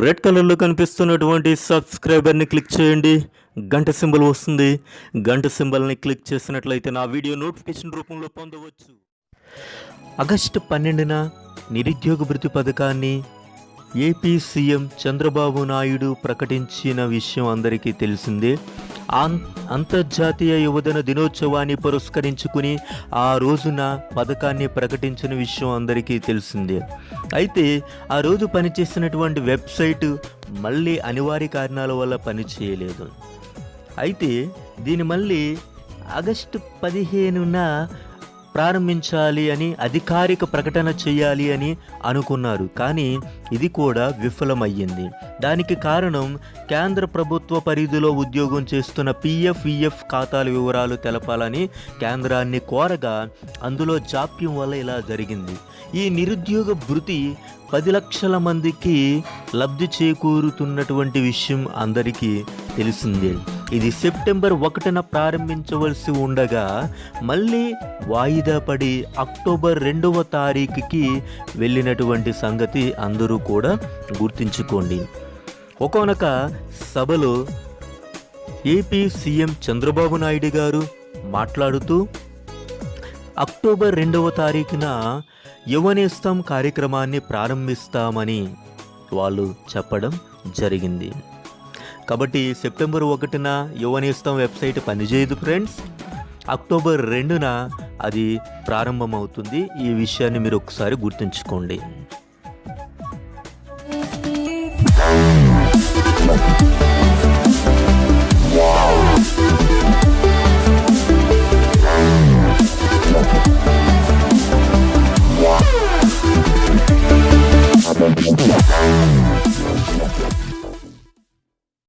Red కలర్లో కనిపిస్తున్నటువంటి సబ్స్క్రైబర్ని click చేయండి. గంట సింబల్ వస్తుంది. గంట సింబల్ని క్లిక్ చేసినట్లయితే నా వీడియో నోటిఫికేషన్ రూపంలో పొందవచ్చు. ఆగస్టు పన్నెండున నిరుద్యోగ భృతి పథకాన్ని ఏపీ సీఎం చంద్రబాబు నాయుడు ప్రకటించిన విషయం అందరికీ తెలిసిందే. అంతర్జాతీయ యువజన దినోత్సవాన్ని పురస్కరించుకుని ఆ రోజున పథకాన్ని ప్రకటించిన విషయం అందరికీ తెలిసిందే. అయితే ఆ రోజు పనిచేసినటువంటి వెబ్సైట్ మళ్ళీ అనివార్య కారణాల వల్ల పనిచేయలేదు. అయితే దీని మళ్ళీ ఆగస్టు పదిహేనున ప్రారంభించాలి అని అధికారిక ప్రకటన చేయాలి అని అనుకున్నారు. కానీ ఇది కూడా విఫలమయ్యింది. దానికి కారణం కేంద్ర ప్రభుత్వ పరిధిలో ఉద్యోగం చేస్తున్న పిఎఫ్ ఈఎఫ్ ఖాతాల వివరాలు తెలపాలని కేంద్రాన్ని కోరగా అందులో జాప్యం వల్ల ఇలా జరిగింది. ఈ నిరుద్యోగ భృతి పది లక్షల మందికి లబ్ధి చేకూరుతున్నటువంటి విషయం అందరికీ తెలిసిందే. ఇది సెప్టెంబర్ ఒకటిన ప్రారంభించవలసి ఉండగా మళ్ళీ వాయిదా పడి అక్టోబర్ రెండవ తారీఖుకి వెళ్ళినటువంటి సంగతి అందరూ కూడా గుర్తించుకోండి. ఒకనొక సభలో ఏపీ సీఎం చంద్రబాబు నాయుడు గారు మాట్లాడుతూ అక్టోబర్ రెండవ తారీఖున యువనేస్తం కార్యక్రమాన్ని ప్రారంభిస్తామని వాళ్ళు చెప్పడం జరిగింది. కాబట్టి సెప్టెంబర్ ఒకటిన యువనేస్తం వెబ్సైట్ పనిచేయదు ఫ్రెండ్స్. అక్టోబర్ రెండున అది ప్రారంభమవుతుంది. ఈ విషయాన్ని మీరు ఒకసారి గుర్తుంచుకోండి.